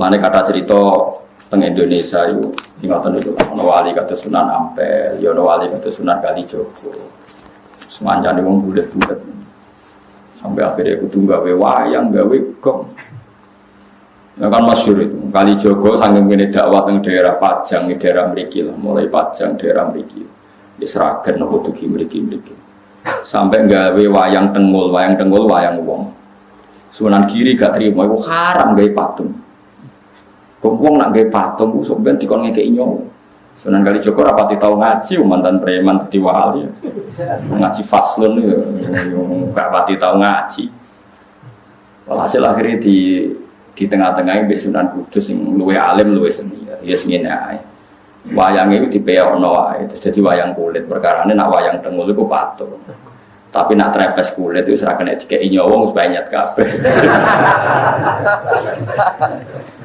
Mana kata cerita teng Indonesia itu ingatan itu ono wali kata Sunan Ampel, ya ono wali kata Sunan Kalijogo. Semanjane wong bulet-bulet. Sampai akhirnya aku tunggu gawe wayang, gawe gong. Ya kan masyur itu. Kali Jogo sangat ini dakwah di daerah Pajang, di daerah Meriki lah. Mulai Pajang, daerah Meriki. Di Seragen, nopo tuki Meriki Meriki. Sampai gawe wayang tengul, wayang tengul, wayang wong. Sunan kiri gak terima, itu haram gawe patung. Wong nak gawe patung, sebenarnya dikon ngekei nyawa. Sunan kali Joko rapati tahu ngaji, mantan preman tadi wali. Ngaji faslun ya, gak pati tahu ngaji. Walhasil akhirnya di di tengah-tengah ini Sunan Kudus yang luwe alim luwe seni. Ya seni ae. Wayang itu ono wae terus jadi wayang kulit. Perkara ini nak wayang tengul itu patung. Tapi nak trepes kulit itu serah wong supaya nyat kabeh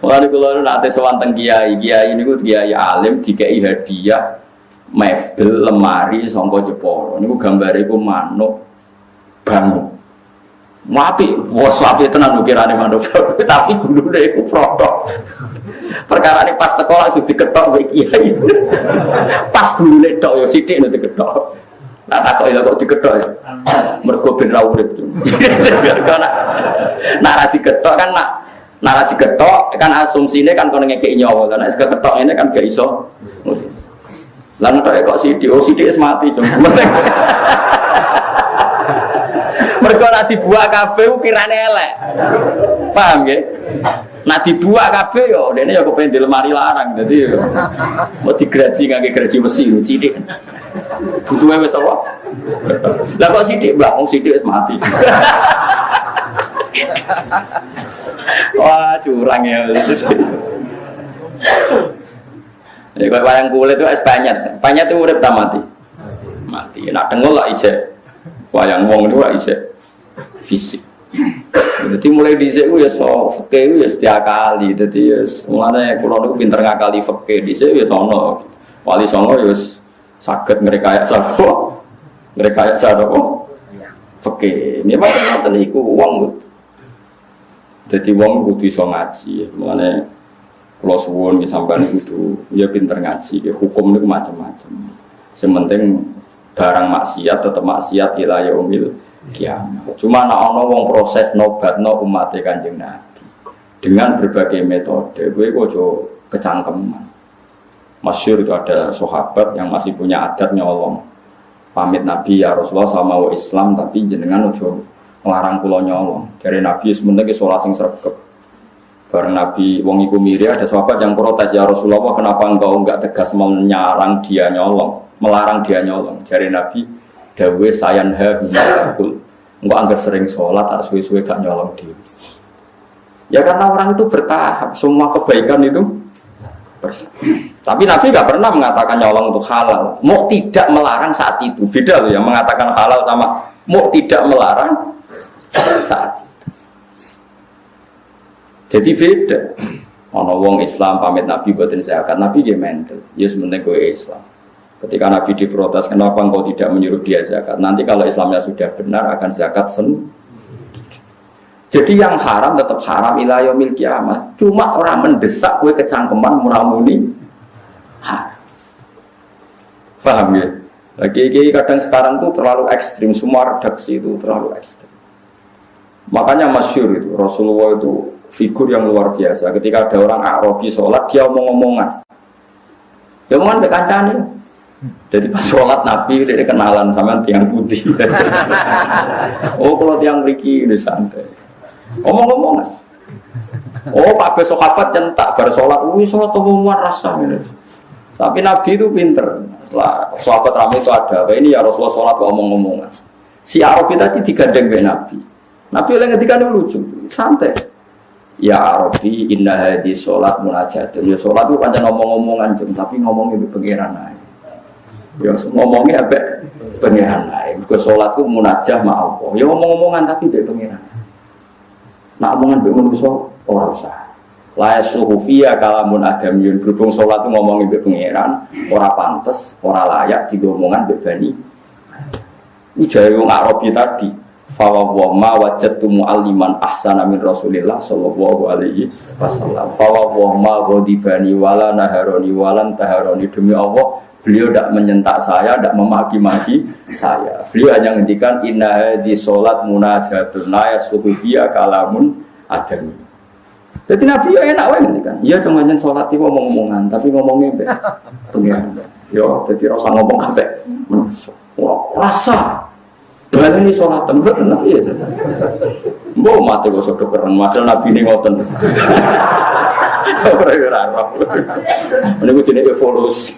Mulane kula nate sowan teng kiai, kiai niku kiai alim dikai hadiah mebel lemari sangka Jepara. Niku gambare iku manuk bangun. Wapi, bos wapi tenan ukirane manuk tapi gulune iku protok. Perkara ini pas teko langsung diketok kowe kiai. pas gulune tok ya sithik nek diketok. Nah tak kok kok diketok ya. Mergo ben ra urip. Biar nak nak diketok kan nak nak diketok kan asumsinya kan kono ngekeki nyawa kan nek ketok ini kan gak iso. Lan tok kok sithik, oh sithik wis mati cuma. Mereka nak dibuat kabeh ukirane elek. Paham nggih? Nak dibuat kabeh yo dene yo kepen di lemari larang. Dadi yo mau digraji ngangge graji besi cilik. Butuhe wis apa? Lah kok sithik, Mbah? Wong sithik wis mati. Wah, curang ya. Ya kalau wayang kulit itu es banyak. Banyak itu urip mati. Mati. Nak tengok lah ijek. Wayang wong itu lah ijek fisik. Jadi mulai di sini ya so fakih ya setiap kali. Jadi ya mulanya kalau aku pinter ngakali di sini ya sono. Wali sono ya sakit mereka ya sabo. Mereka ya sabo. Fakih. Ini macam apa nih? Jadi uang kudu iso ngaji. Mulanya kalau suwun sampai itu ya pinter ngaji. Hukum itu macam-macam. Sementing barang maksiat tetap maksiat ilayah umil kiamat. Cuma nak ono wong proses nobat no umat kanjeng Nabi dengan berbagai metode. Gue kojo kecangkeman. Masyur itu ada sahabat yang masih punya adat nyolong. Pamit Nabi ya Rasulullah sama wa Islam tapi jenengan ojo ngelarang pulau nyolong. Dari Nabi sebenarnya sholat sing sergap. Bareng Nabi wong iku miri ada sahabat yang protes ya Rasulullah kenapa engkau enggak tegas menyarang dia nyolong, melarang dia nyolong. Dari Nabi dawe sayan ha bimaqul enggak anggar sering sholat tak suwe-suwe gak nyolong diri ya karena orang itu bertahap semua kebaikan itu tapi Nabi gak pernah mengatakan nyolong untuk halal mau tidak melarang saat itu beda loh yang mengatakan halal sama mau tidak melarang saat itu jadi beda ono wong Islam pamit Nabi buatin akan Nabi dia mental ya gue Islam Ketika Nabi diprotes, kenapa engkau tidak menyuruh dia zakat? Nanti kalau Islamnya sudah benar akan zakat sendiri. Jadi yang haram tetap haram ilayah mil kiamat. Cuma orang mendesak kue kecangkeman muramuni haram. Paham ya? Lagi kadang sekarang tuh terlalu ekstrim, semua redaksi itu terlalu ekstrim. Makanya masyur itu, Rasulullah itu figur yang luar biasa. Ketika ada orang Arabi sholat, dia omong-omongan. Dia omongan kancane. Jadi pas sholat Nabi dia kenalan sama tiang putih. oh kalau tiang riki ini santai. Omong-omong. Oh pak besok sahabat centak bar sholat, wih sholat omongan rasa ini. Tapi Nabi itu pinter. Setelah sahabat ramai itu ada, ini ya Rasulullah sholat omong-omongan. Si Arabi tadi digandeng be Nabi. Nabi yang ketika lucu, santai. Ya Arabi inna hadi sholat munajatun. Ya sholat itu panjang ngomong-ngomongan, tapi ngomongnya di pengiran aja. Ya ngomongnya apa? Pengiran lain. Ke sholat itu munajah ma Allah. Ya ngomong-ngomongan tapi be pengiran. Nak omongan be manusia orang usah. La yasuhu fiya kalamun adamiyun berhubung sholat itu ngomongin be pengiran, ora pantes, ora layak di omongan be bani. Ini jaya wong Arabi tadi. Fawawa ma wajadtu mu'alliman ahsana min Rasulillah sallallahu alaihi wasallam. Fawawa ma ghadibani wala naharoni walan taharoni demi Allah beliau tidak menyentak saya, tidak memaki-maki saya. Beliau hanya ngendikan inna di solat munajatun la yasuhufiyya kalamun adami. Jadi Nabi ya enak wae ngendikan. Iya cuma nyen salat iki ngomong-ngomongan, tapi ngomongnya mbek pengiran. Yo, jadi rasa ngomong kabeh. Rasa Balik ini sholat tembak tenang iya Mau mati kok sudah keren, padahal nabi ini ngoten. Ini gue jenis evolusi.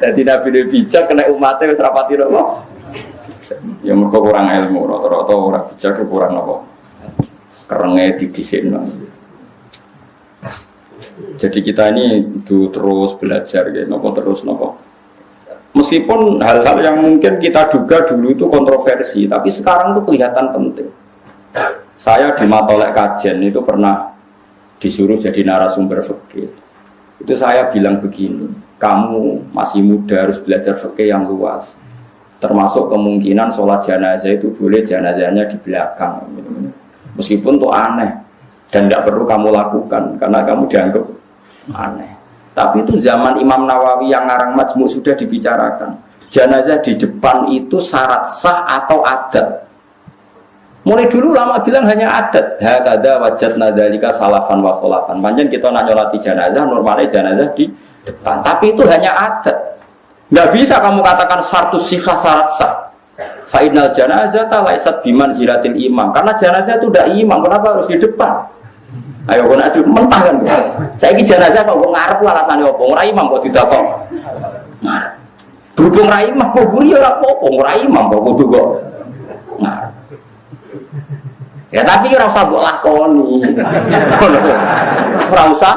Jadi nabi ini bijak kena umatnya wis rapati nopo. Ya mereka kurang ilmu, rata-rata orang bijak kurang nopo. Kerengnya didisin Jadi kita ini terus belajar, gitu, nopo terus nopo Meskipun hal-hal yang mungkin kita duga dulu itu kontroversi, tapi sekarang itu kelihatan penting. Saya di Matolek Kajen itu pernah disuruh jadi narasumber fikih. Itu saya bilang begini, kamu masih muda harus belajar fikih yang luas. Termasuk kemungkinan sholat jenazah itu boleh jenazahnya di belakang. Meskipun itu aneh dan tidak perlu kamu lakukan karena kamu dianggap aneh. Tapi itu zaman Imam Nawawi yang ngarang majmuk sudah dibicarakan. Jenazah di depan itu syarat sah atau adat. Mulai dulu lama bilang hanya adat. Hakada wajat nadalika salafan wa kholafan. Panjang kita nak nyolati jenazah, normalnya jenazah di depan. Tapi itu hanya adat. Nggak bisa kamu katakan satu sikha syarat sah. Fa'inal jenazah tak laisat biman ziratil imam. Karena jenazah itu udah imam, kenapa harus di depan? Ayo kau nak mentah kan? Saya ini jenazah kok gue ngarep alasannya apa? Ngurai imam kok tidak kok. Berhubung rai imam, kok buri ya apa? Ngurai imam kok kudu kok. Ngarep. Ya tapi kira usah buat lakoni. Ora usah.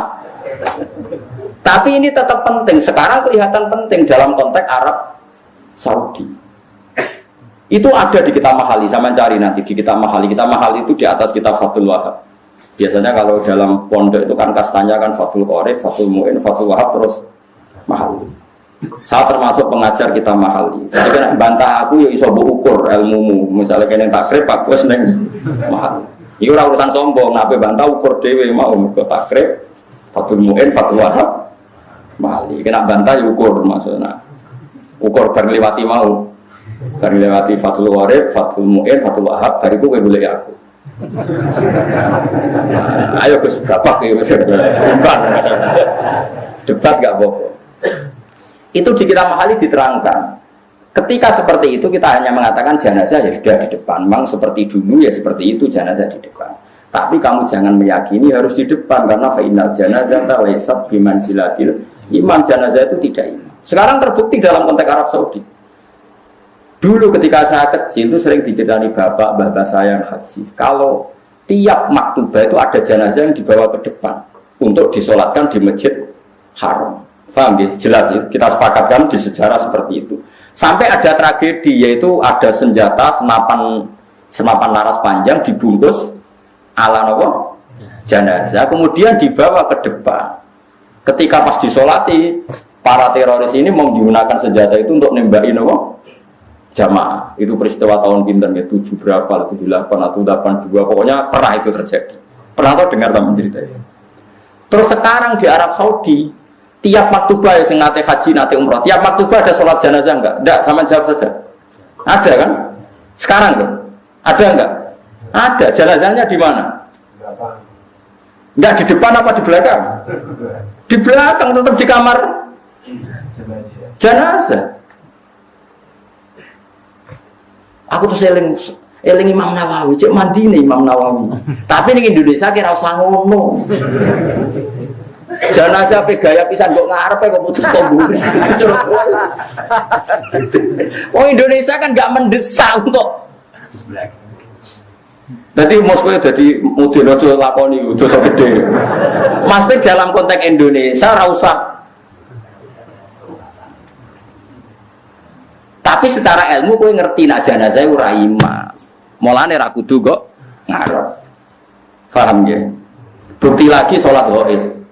Tapi ini tetap penting. Sekarang kelihatan penting dalam konteks Arab Saudi. Itu ada di kita mahali, sama cari nanti di kita mahali. Kita mahali itu di atas kita Fatul Wahab. Biasanya kalau dalam pondok itu kan kastanya kan Fatul Qorib, Fatul Mu'in, Fatul Wahab terus mahal. Saya termasuk pengajar kita mahal. Jadi kan bantah aku ya iso ukur ilmumu. Misalnya kena takrib aku ning mahal. Ora urusan sombong, nape bantah ukur dhewe mau ke takrib, Fatul Mu'in, Fatul Wahab mahal. Kena bantah ya ukur maksudnya. Ukur berlewati mau. Berlewati Fatul Qorib, Fatul Mu'in, Fatul Wahab, bariku kowe boleh aku. Ayo Gus, bapak ya bukan. Debat gak bohong. Itu di kita mahali diterangkan. Ketika seperti itu kita hanya mengatakan jenazah ya sudah di depan. Memang seperti dulu ya seperti itu jenazah di depan. Tapi kamu jangan meyakini harus di depan karena final jenazah tawaisat biman silatil imam jenazah itu tidak imam. Sekarang terbukti dalam konteks Arab Saudi. Dulu ketika saya kecil itu sering diceritani bapak, bapak saya yang haji. Kalau tiap maktubah itu ada jenazah yang dibawa ke depan untuk disolatkan di masjid haram. Paham ya? Jelas ya? Kita sepakatkan di sejarah seperti itu. Sampai ada tragedi yaitu ada senjata senapan senapan laras panjang dibungkus ala nopo jenazah kemudian dibawa ke depan. Ketika pas disolati para teroris ini menggunakan senjata itu untuk nembakin nopo jamaah itu peristiwa tahun pinter ya? Tujuh berapa? Tujuh delapan atau delapan dua. Pokoknya pernah itu terjadi. Pernah tau dengar sama cerita ini? Terus sekarang di Arab Saudi tiap maktubah yang nate haji nate umroh tiap maktubah ada sholat jenazah enggak? Enggak sama jawab saja. Ada kan? Sekarang kan ada enggak? Ada. Jenazahnya di mana? Enggak di depan apa di belakang? Di belakang tetap di kamar. Jenazah Aku tuh seling eling Imam Nawawi, cek mandi nih Imam Nawawi. Tapi nih Indonesia kira usah ngomong. Jenazah pe gaya pisan kok ngarep kok putus tombol. Oh Indonesia kan gak mendesak untuk jadi Moskow jadi model ojo lakoni dosa gede. Mas dalam konteks Indonesia rasa Tapi secara ilmu kowe ngerti nak jenazah ora imam. Mulane ra kudu kok ngarep. Paham ya? Bukti lagi sholat gaib.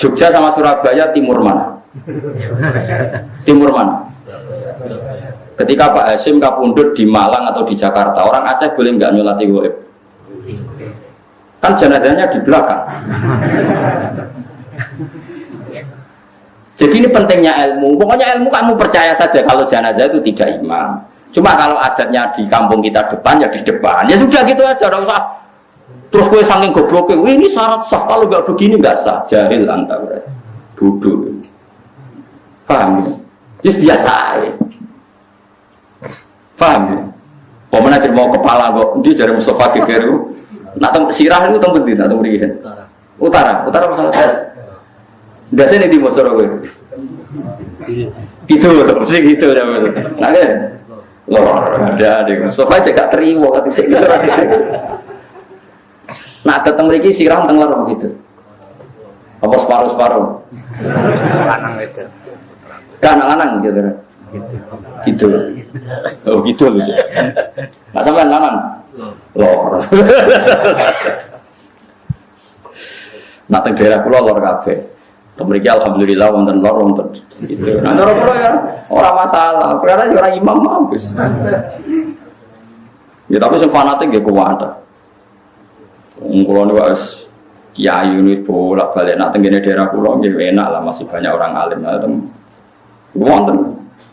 Jogja sama Surabaya timur mana? timur mana? Ketika Pak Hasim kapundut di Malang atau di Jakarta, orang Aceh boleh nggak nyolati goib? Kan jenazahnya di belakang. Jadi ini pentingnya ilmu. Pokoknya ilmu kamu percaya saja kalau jenazah itu tidak imam. Cuma kalau adatnya di kampung kita depan ya di depan. Ya sudah gitu aja, tidak usah. Terus gue saking gobloknya, ini syarat sah. Kalau nggak begini nggak sah. Jahil anta berarti. Bodoh. Paham ya? Yes, biasa aja. Paham ya? Pemenang jadi mau kepala kok, dia jadi Mustafa Kekeru. Nak sirah itu tempat di, nak tempat di Utara, utara masalah. Biasanya di Mosoro gue. Gitu, mesti gitu ya Nah kan, lor ada deh. Mustafa aja gak terima kata sih gitu. Nah, datang lagi sirah tengah gitu. Apa separuh-separuh? Lanang itu. Kan lanang gitu. Gitu. Oh gitu loh. Nak sampean lanang. Lor. Nak teng daerah kula lor kabeh. Memiliki alhamdulillah wonten lor wonten gitu. Nah cara kula ya ora masalah. Karena ya ora imam mampus. Ya tapi sing fanatik nggih kuat. Wong kula niku wis kiai ini bolak-balik nak tenggene daerah kula nggih enak lah masih banyak orang alim. Nah, Wonten.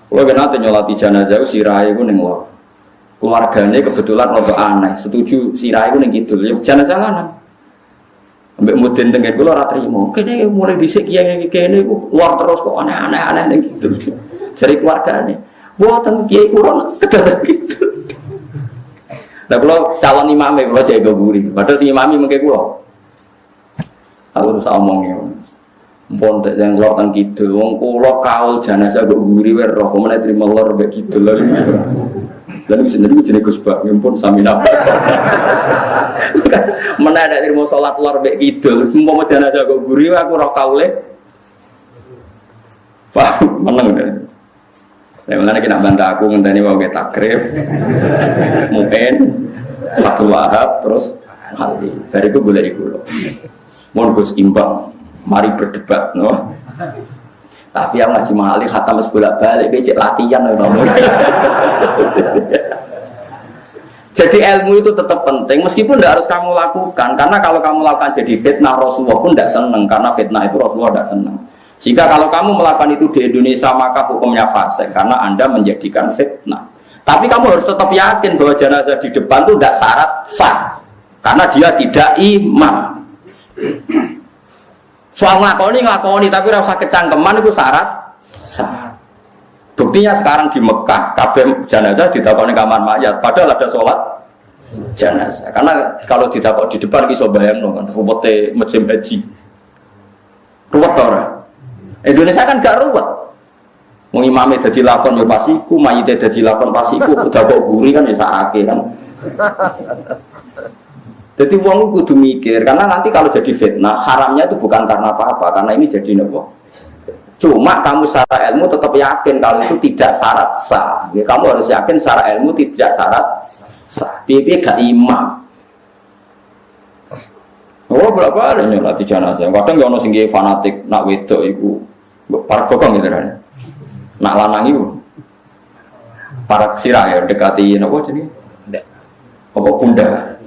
Kalau kena nanti nyolati jenazah sirai itu neng lor. Keluarganya kebetulan rada aneh. Setuju sirai itu neng gitu. Ya jenazah lanang. Ambek mudin tengen kula ora trimo. Kene mulai dhisik kiai kene iku luar terus kok aneh-aneh aneh neng gitu. Dari keluarganya. Buatan kiai kula kedadak gitu. Nah kalau calon imamnya kalau jago gurih. Padahal si imami mungkin kula. Aku harus omongnya. Pun tak yang lautan gitu, wong kulo kaul jenazah gue guri wer roh, mana terima lor be gitu lah. Lalu gue jadi gus bak, pun sami napa. Mana ada terima sholat lor be gitu, semua mau jenazah gue guri, aku roh kaule. Paham, menang deh. Ya mana kita bantu aku ngenteni mau kita takrib, mungkin satu wahab terus hati. Dari itu boleh ikut loh. Mohon gus imbang mari berdebat no. Tapi yang ngaji mahali khatam bolak balik becek latihan no. Jadi ilmu itu tetap penting meskipun tidak harus kamu lakukan karena kalau kamu lakukan jadi fitnah Rasulullah pun tidak seneng karena fitnah itu Rasulullah tidak seneng. Jika kalau kamu melakukan itu di Indonesia maka hukumnya fase karena anda menjadikan fitnah. Tapi kamu harus tetap yakin bahwa jenazah di depan itu tidak syarat sah karena dia tidak imam. Soal ngakoni ngakoni tapi rasa kecangkeman itu syarat sah. Buktinya sekarang di Mekah kabeh jenazah ditakoni kamar mayat padahal ada sholat jenazah. Karena kalau ditakok di depan bayang dong kan ruwete macam haji. Ruwet orang. Indonesia kan gak ruwet. Mau imamnya jadi lakon ya pasiku, mayitnya jadi lakon pasiku, udah kok guri kan ya sakit kan. Jadi uang kudu mikir karena nanti kalau jadi fitnah haramnya itu bukan karena apa-apa karena ini jadi nopo. Cuma kamu secara ilmu tetap yakin kalau itu tidak syarat sah. Ya, kamu harus yakin secara ilmu tidak syarat sah. Pipi gak imam. Oh berapa ada nyolati jenazah. Kadang gak sing fanatik nak wedok ibu para bokong gitu kan. Nak lanang ibu para sirah ya dekati nopo jadi. Apa bunda?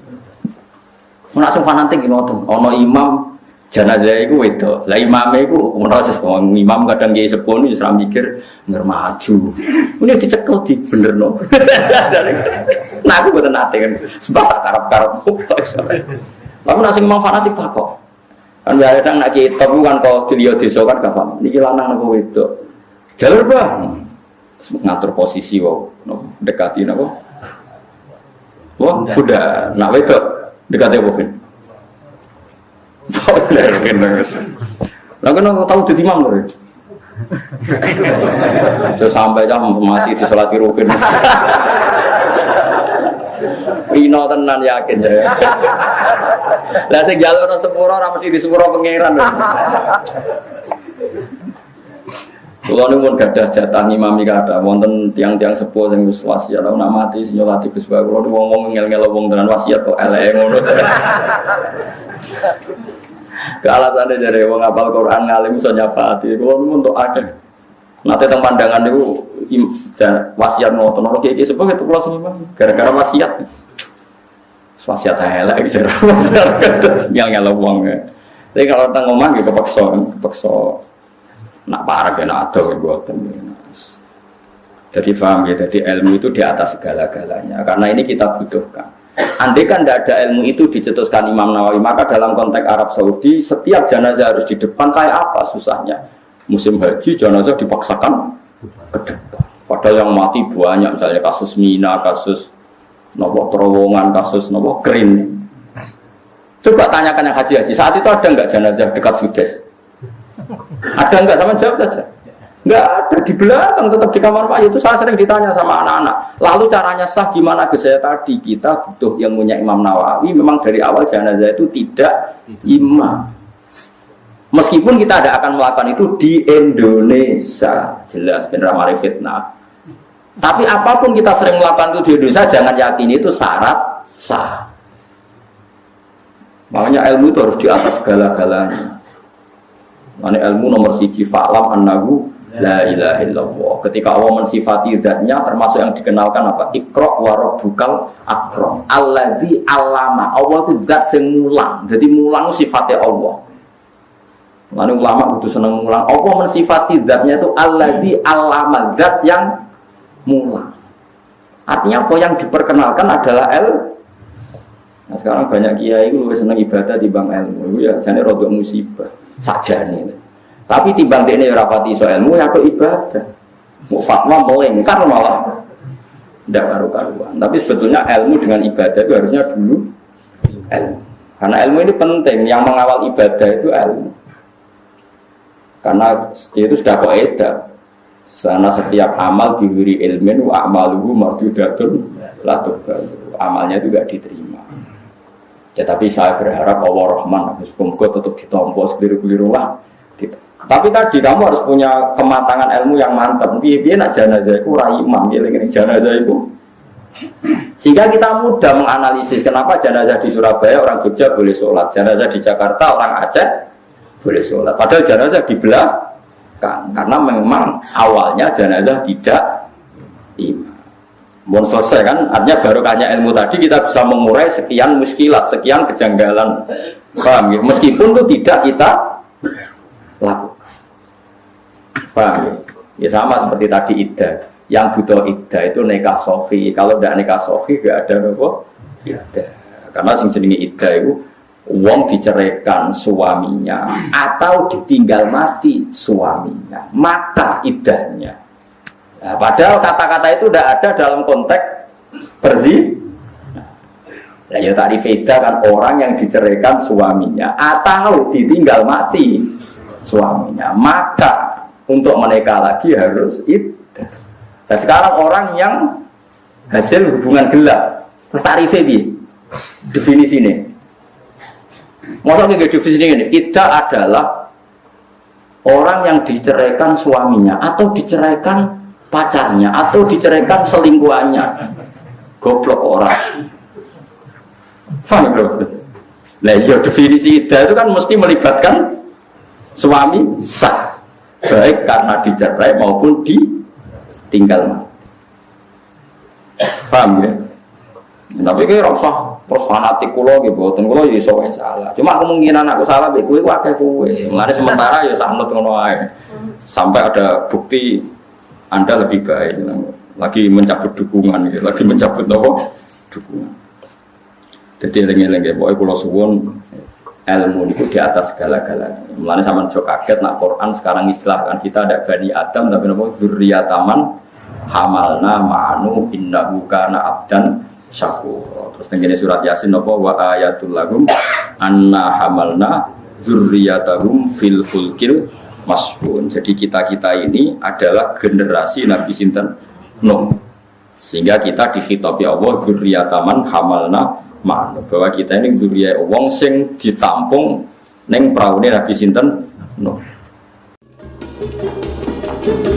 Nak fanatik ngoten, ana imam jenazah iku wedok. Lah imame iku proses imam kadang kiai sepuh wis ora mikir ngur maju. Ini dicekel di benerno. nah aku boten nate kan sebab karep-karep. Tapi nak sing imam fanatik tak kok. Kan ya kadang nak kiai top kan kok diliyo desa kan gak paham. Niki lanang apa wedok. Jalur bah. Ngatur posisi kok, dekati napa? Wah, udah, nak wedok dekatnya mungkin lah kan aku tahu jadi imam loh saya sampai jam mati di sholat rukun Ino tenan yakin ya. Lah sing jalur sepuro ora mesti di sepuro pangeran. Kalau ini pun gadah jatah imami kada, wonten tiang-tiang sepuh yang wis wasiat, nak mati sing nyolati Gus Bae. Kalau wong wong ngel-ngel tenan wasiat kok elek ngono. Ke alasannya dari wong apal Quran ngalim iso nyafaati, kalau ini untuk ada. Nanti tentang pandangan itu wasiat ngotot nono kayak gitu sebab itu pulau seniman gara-gara wasiat. Wasiat elek gitu ngel uang ya tapi kalau tentang ngomong gitu kepeksa kepeksa. Nak parah ya nak ada ya buatan jadi paham ya jadi ilmu itu di atas segala-galanya. Karena ini kita butuhkan Andai kan tidak ada ilmu itu dicetuskan Imam Nawawi, maka dalam konteks Arab Saudi setiap jenazah harus di depan kayak apa susahnya? Musim haji jenazah dipaksakan ke depan. Padahal yang mati banyak, misalnya kasus Mina, kasus nopo terowongan, kasus nopo kering. Coba tanyakan yang haji-haji, saat itu ada nggak jenazah dekat Sudes? Ada nggak? Sama jawab saja. Nggak ada di belakang, tetap di kamar mayat itu saya sering ditanya sama anak-anak. Lalu caranya sah gimana ke saya tadi? Kita butuh yang punya Imam Nawawi. Memang dari awal jenazah itu tidak imam. Meskipun kita tidak akan melakukan itu di Indonesia, jelas benar mari fitnah. Tapi apa pun kita sering melakukan itu di Indonesia, jangan yakin itu syarat sah. Makanya ilmu itu harus di atas segala-galanya. Mana ilmu nomor siji fa'lam annahu La ilaha illallah. Ketika Allah mensifati zatnya termasuk yang dikenalkan apa? Ikra wa rabbukal akram. Alladzi alama. Allah itu zat yang mulang. Jadi mulang sifatnya Allah. Lalu ulama itu senang mulang. Allah mensifati zatnya itu alladzi alama. Zat yang mulang. Artinya apa yang diperkenalkan adalah el. Nah sekarang banyak kiai itu lebih senang ibadah di bang ilmu. Ya jadi rodok musibah. Saja nih. Tapi timbang ini rapati so ilmu ya ibadah. Mau fatwa melengkar malah tidak karu-karuan. Tapi sebetulnya ilmu dengan ibadah itu harusnya dulu ilmu. Karena ilmu ini penting. Yang mengawal ibadah itu ilmu. Karena itu sudah kaidah. Sana setiap amal diberi ilmin wa amaluhu mardudatun la Amalnya juga diterima. Ya, tapi saya berharap Allah Rahman, semoga tetap ditompo sekeliru-keliru lah. Tapi tadi kamu harus punya kematangan ilmu yang mantap. Biar nak jenazah itu ini jenazah itu. Sehingga kita mudah menganalisis kenapa jenazah di Surabaya orang Jogja boleh sholat, jenazah di Jakarta orang Aceh boleh sholat. Padahal jenazah di belakang, karena memang awalnya jenazah tidak imam. Mau selesai kan, artinya barokahnya ilmu tadi kita bisa mengurai sekian muskilat, sekian kejanggalan. Paham ya? Meskipun itu tidak kita lakukan. Paham ya? Sama seperti tadi Ida. Yang butuh Ida itu nikah sofi. Kalau tidak nikah sofi gak ada apa? Ida. Karena sing jenenge Ida itu uang diceraikan suaminya atau ditinggal mati suaminya, maka idahnya. Nah, padahal kata-kata itu tidak ada dalam konteks bersih. Nah, ya tadi beda kan orang yang diceraikan suaminya atau ditinggal mati suaminya, maka untuk menikah lagi harus itu. Nah sekarang orang yang hasil hubungan gelap, terus tarifnya definisi ini. Maksudnya definisi ini, tidak adalah orang yang diceraikan suaminya atau diceraikan pacarnya atau diceraikan selingkuhannya. Goblok orang. Faham belum? Nah, ya definisi ida itu kan mesti melibatkan suami sah baik karena dicerai maupun ditinggal. Paham ya? Tapi kayak rasa terus fanatik kulo gitu, boten kulo ya iso salah. Cuma kemungkinan aku salah be kowe akeh kowe. Mulane sementara ya sanut ngono. Sampai ada bukti Anda lebih baik. Lagi mencabut dukungan gitu, lagi mencabut apa? Dukungan. Jadi lengi-lengi pokoknya kulo suwon ilmu itu di atas segala-galanya. Mulanya sama juga kaget nak Quran sekarang istilahkan kita ada bani Adam tapi nopo zuriyataman hamalna ma'anu innahu kana abdan syakur. Terus tenggine surat Yasin nopo wa ayatul lahum anna hamalna zurriyatahum fil fulkil masbun. Jadi kita-kita ini adalah generasi Nabi sinten Nuh. Sehingga kita dikhitabi Allah zurriyataman hamalna makna bahwa kita ini duria wong sing ditampung neng perahu Nabi sinten Nuh. No.